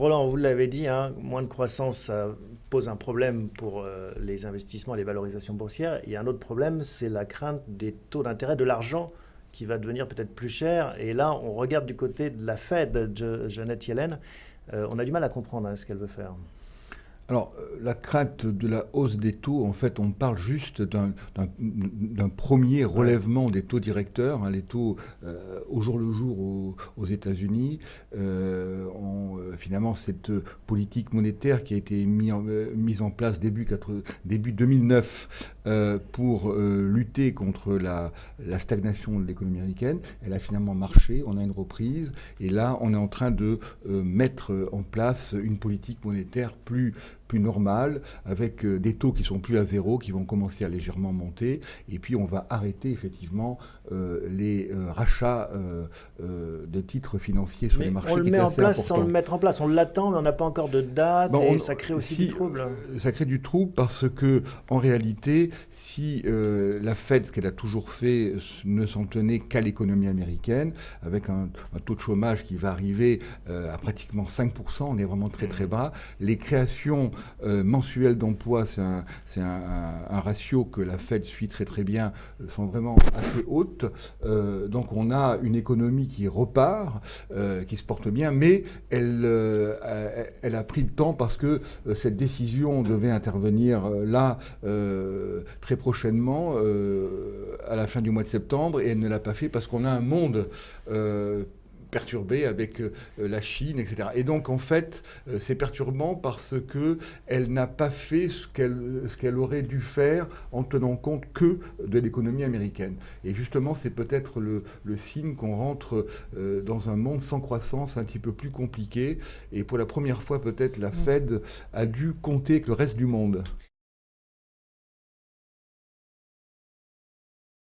Roland, vous l'avez dit, hein, moins de croissance, ça pose un problème pour euh, les investissements et les valorisations boursières. A un autre problème, c'est la crainte des taux d'intérêt de l'argent qui va devenir peut-être plus cher. Et là, on regarde du côté de la Fed, de Janet Yellen. Euh, on a du mal à comprendre hein, ce qu'elle veut faire. Alors, euh, la crainte de la hausse des taux, en fait, on parle juste d'un premier relèvement des taux directeurs. Hein, les taux euh, au jour le jour aux, États-Unis, euh, finalement, cette politique monétaire qui a été mise en, mise en place début, début 2009 pour lutter contre la, la stagnation de l'économie américaine, elle a finalement marché. On a une reprise. Et là, on est en train de mettre en place une politique monétaire plus plus normal, avec euh, des taux qui sont plus à zéro, qui vont commencer à légèrement monter, et puis on va arrêter effectivement euh, les euh, rachats de titres financiers sur les marchés. On le met en place sans le mettre en place, on l'attend, mais on n'a pas encore de date, et ça crée aussi du trouble. Ça crée du trouble parce que, en réalité, si la Fed, ce qu'elle a toujours fait, ne s'en tenait qu'à l'économie américaine, avec un, taux de chômage qui va arriver à pratiquement 5%, on est vraiment très très bas, les créations euh, mensuel d'emploi, c'est un, ratio que la Fed suit très très bien, euh, sont vraiment assez hautes. Euh, donc on a une économie qui repart, qui se porte bien, mais elle, elle a pris le temps parce que cette décision devait intervenir là très prochainement, à la fin du mois de septembre, et elle ne l'a pas fait parce qu'on a un monde perturbée avec euh, la Chine, etc. Et donc, en fait, euh, c'est perturbant parce qu'elle n'a pas fait ce qu'elle aurait dû faire en tenant compte que de l'économie américaine. Et justement, c'est peut-être le, signe qu'on rentre euh, dans un monde sans croissance un petit peu plus compliqué. Et pour la première fois, peut-être, la Fed a dû compter avec le reste du monde.